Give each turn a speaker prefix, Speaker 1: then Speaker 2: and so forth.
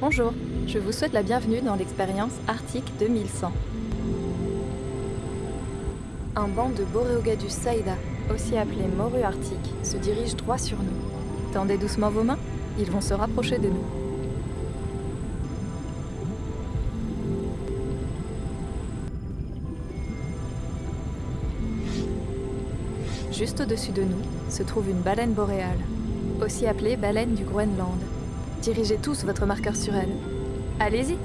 Speaker 1: Bonjour, je vous souhaite la bienvenue dans l'expérience Arctique 2100. Un banc de Boreogadus saida, aussi appelé morue arctique, se dirige droit sur nous. Tendez doucement vos mains, ils vont se rapprocher de nous. Juste au-dessus de nous se trouve une baleine boréale, aussi appelée baleine du Groenland. Dirigez tous votre marqueur sur elle. Allez-y